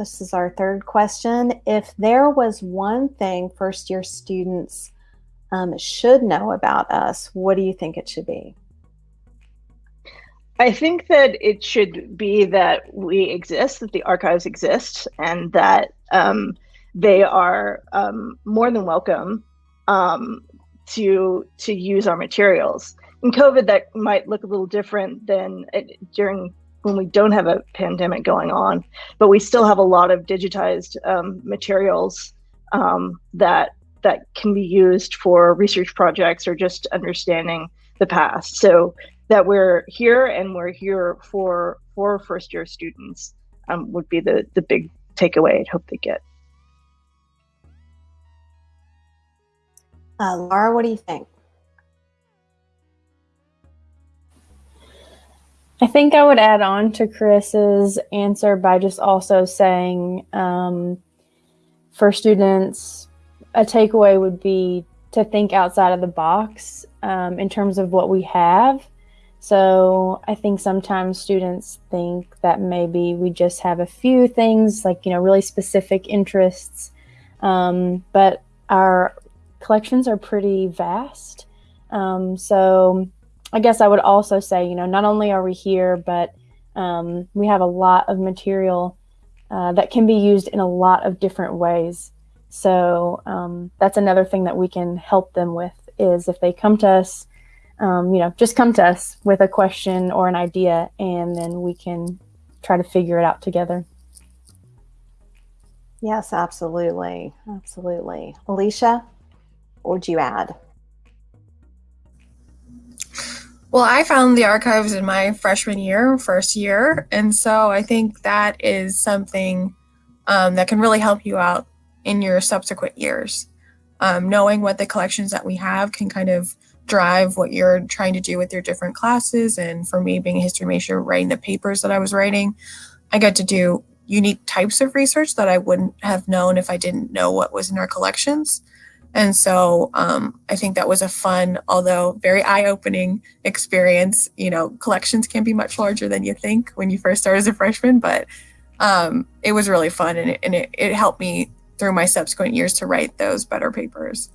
this is our third question. If there was one thing first year students um, should know about us, what do you think it should be? I think that it should be that we exist, that the archives exist, and that um, they are um, more than welcome um, to to use our materials. In COVID, that might look a little different than it, during when we don't have a pandemic going on, but we still have a lot of digitized um, materials um, that that can be used for research projects or just understanding the past. So that we're here and we're here for for first year students um, would be the the big takeaway I'd hope they get. Uh, Laura, what do you think? I think I would add on to Chris's answer by just also saying um, for students, a takeaway would be to think outside of the box um, in terms of what we have. So I think sometimes students think that maybe we just have a few things like, you know, really specific interests. Um, but our collections are pretty vast. Um, so I guess I would also say, you know, not only are we here, but um, we have a lot of material uh, that can be used in a lot of different ways. So um, that's another thing that we can help them with is if they come to us, um, you know, just come to us with a question or an idea, and then we can try to figure it out together. Yes, absolutely. Absolutely. Alicia, what would you add? Well, I found the archives in my freshman year, first year, and so I think that is something um, that can really help you out in your subsequent years. Um, knowing what the collections that we have can kind of drive what you're trying to do with your different classes. And for me, being a history major, writing the papers that I was writing, I got to do unique types of research that I wouldn't have known if I didn't know what was in our collections. And so um, I think that was a fun, although very eye-opening experience. You know, collections can be much larger than you think when you first start as a freshman, but um, it was really fun and, it, and it, it helped me through my subsequent years to write those better papers.